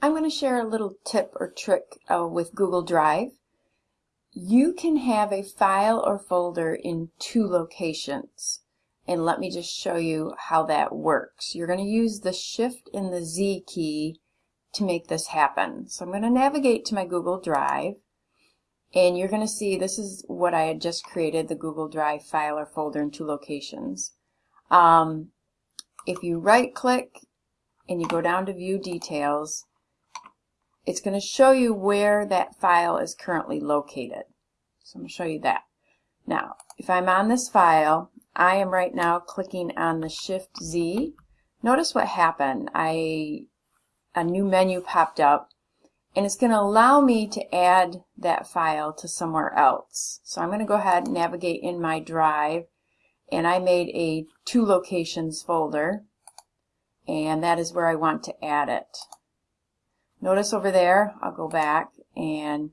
I'm going to share a little tip or trick uh, with Google Drive. You can have a file or folder in two locations. And let me just show you how that works. You're going to use the Shift and the Z key to make this happen. So I'm going to navigate to my Google Drive. And you're going to see this is what I had just created, the Google Drive file or folder in two locations. Um, if you right click and you go down to view details, it's going to show you where that file is currently located. So I'm going to show you that. Now, if I'm on this file, I am right now clicking on the Shift Z. Notice what happened. I a new menu popped up and it's going to allow me to add that file to somewhere else. So I'm going to go ahead and navigate in my drive and I made a two locations folder and that is where I want to add it. Notice over there, I'll go back and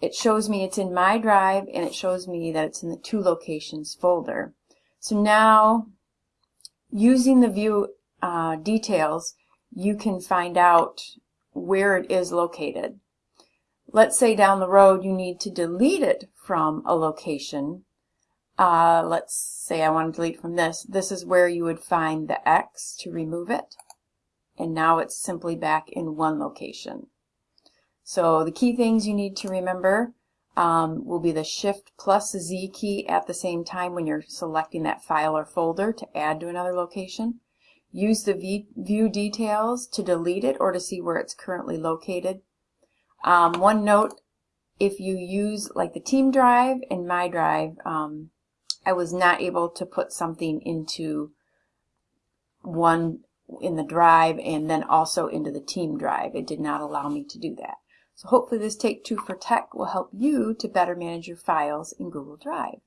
it shows me it's in my drive and it shows me that it's in the two locations folder. So now using the view uh, details you can find out where it is located. Let's say down the road you need to delete it from a location. Uh, let's say I want to delete from this. This is where you would find the X to remove it and now it's simply back in one location. So the key things you need to remember um, will be the Shift plus Z key at the same time when you're selecting that file or folder to add to another location. Use the view details to delete it or to see where it's currently located. Um, one note, if you use like the team drive and my drive, um, I was not able to put something into one in the drive and then also into the team drive. It did not allow me to do that. So hopefully this Take Two for Tech will help you to better manage your files in Google Drive.